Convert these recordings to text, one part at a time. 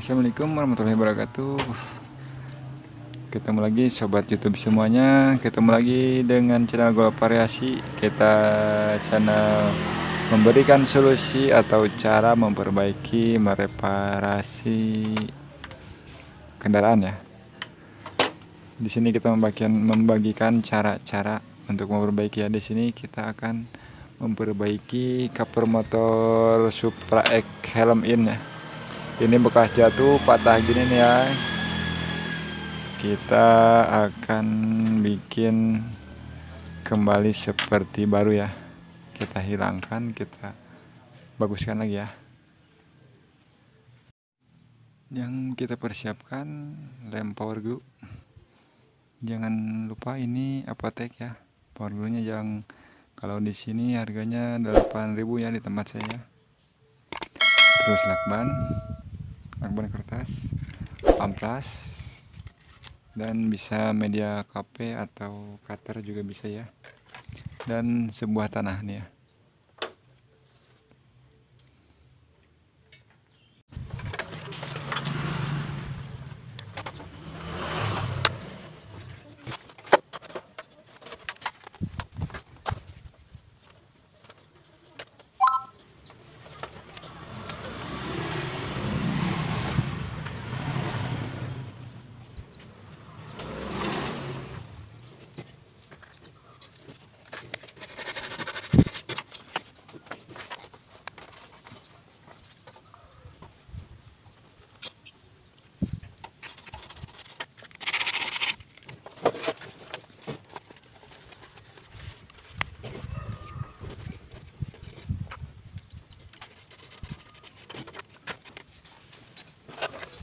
Assalamualaikum warahmatullahi wabarakatuh. Ketemu lagi sobat youtube semuanya. Ketemu lagi dengan channel Golf Variasi. Kita channel memberikan solusi atau cara memperbaiki mereparasi kendaraan ya. Di sini kita membagikan membagikan cara-cara untuk memperbaiki ya. Di sini kita akan memperbaiki cover motor Supra X helm in ya ini bekas jatuh patah gini nih ya kita akan bikin kembali seperti baru ya. Kita hilangkan kita baguskan lagi ya. Yang kita persiapkan lem power glue. Jangan lupa ini apotek ya. Power glue nya yang kalau di sini harganya 8000 ya di tempat saya. Terus lakban lakban kertas amplas dan bisa media KP atau cutter juga bisa ya. Dan sebuah tanah nih ya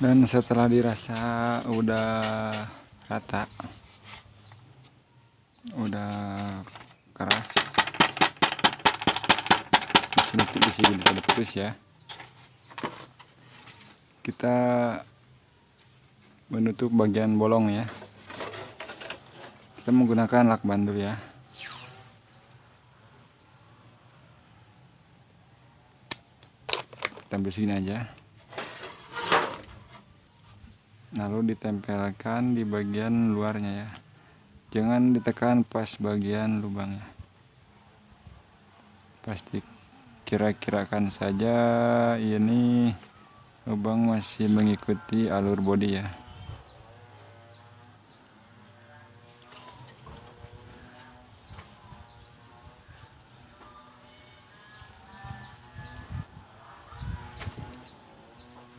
dan setelah dirasa udah rata udah keras sedikit di sini ada putus ya. Kita menutup bagian bolong ya. Kita menggunakan lakban dulu ya. Kita ambil segini aja lalu ditempelkan di bagian luarnya ya. Jangan ditekan pas bagian lubangnya. Pasti kira-kirakan saja ini lubang masih mengikuti alur bodi ya.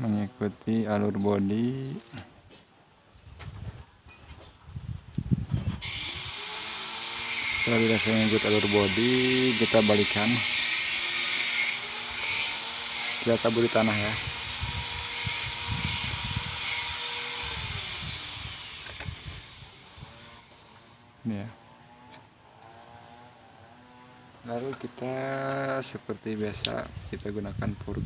Mengikuti alur bodi setelah dirasa mengikuti alur bodi kita balikan. Kita taburi tanah ya. Ini ya. Lalu kita seperti biasa kita gunakan pour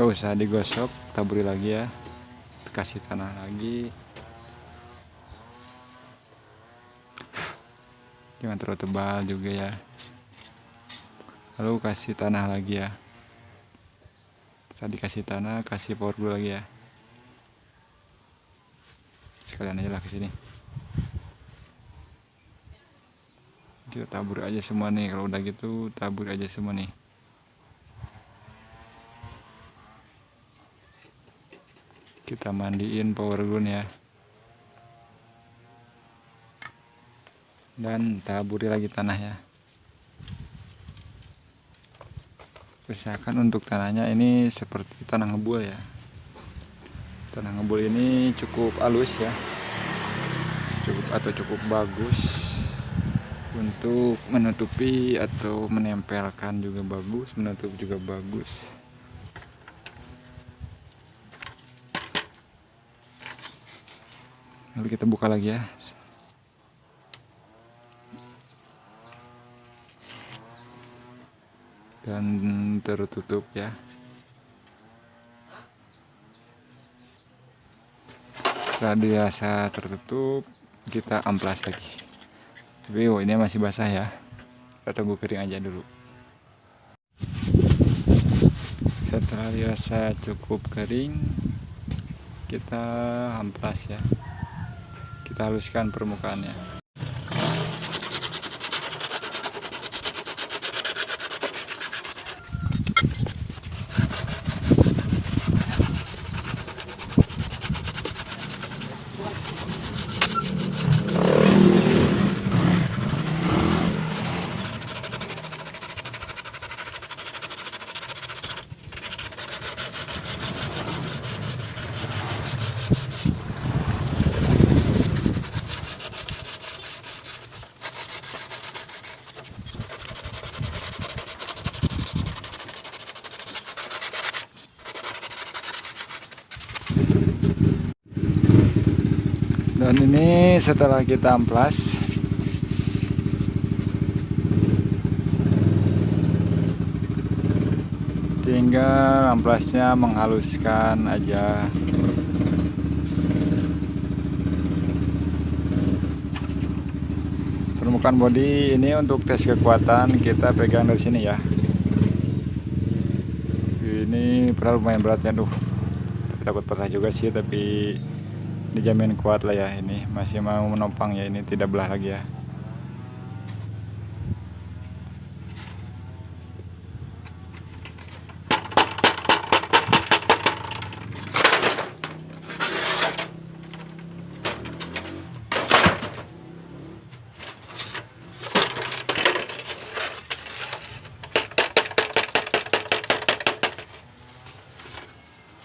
gak usah digosok taburi lagi ya. Kasih tanah lagi. Jangan terlalu tebal juga ya. Lalu kasih tanah lagi ya. Tadi kasih tanah kasih power glue lagi ya. Sekalian aja lah ke sini. Kita tabur aja semua nih. Kalau udah gitu tabur aja semua nih kita mandiin power gun ya. Dan taburi lagi tanah ya usahakan untuk tanahnya ini seperti tanah ngebul ya. Tanah ngebul ini cukup halus ya. Cukup atau cukup bagus untuk menutupi atau menempelkan juga bagus menutup juga bagus lalu kita buka lagi ya. Dan tertutup ya. Setelah dirasa tertutup kita amplas lagi. Tapi oh, ini masih basah ya. Kita tunggu kering aja dulu. Setelah dirasa cukup kering kita amplas ya kita haluskan permukaannya dan ini setelah kita amplas. Tinggal amplasnya menghaluskan aja. Permukaan body ini untuk tes kekuatan kita pegang dari sini ya. Ini pernah lumayan beratnya tuh takut patah juga sih tapi dijamin kuat lah ya ini. Masih mau menopang ya ini tidak belah lagi ya.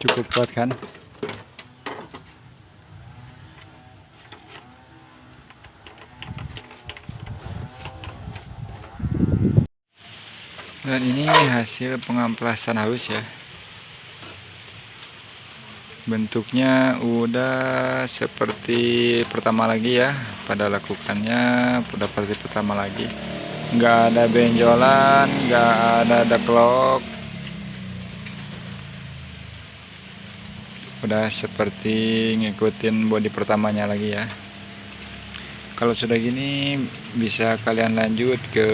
Cukup kuat kan dan ini hasil pengamplasan halus ya. Bentuknya udah seperti pertama lagi ya. Pada lakukannya udah seperti pertama lagi. Nggak ada benjolan nggak ada deklok. Udah seperti ngikutin body pertamanya lagi ya. Kalau sudah gini bisa kalian lanjut ke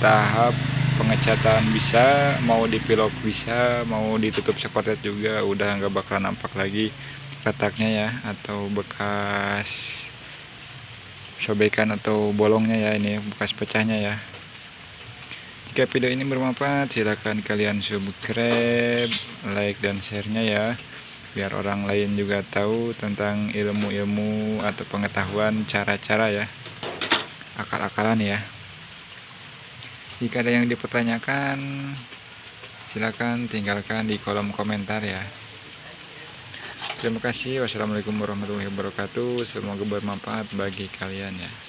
tahap pengecatan bisa mau dipilok bisa mau ditutup sekotet juga udah nggak bakal nampak lagi retaknya ya atau bekas sobekan atau bolongnya ya ini bekas pecahnya ya. Jika video ini bermanfaat silahkan kalian subscribe like dan sharenya ya. Biar orang lain juga tahu tentang ilmu-ilmu atau pengetahuan cara-cara ya akal-akalan ya jika ada yang dipertanyakan, silakan tinggalkan di kolom komentar ya. Terima kasih. Wassalamualaikum warahmatullahi wabarakatuh. Semoga bermanfaat bagi kalian ya.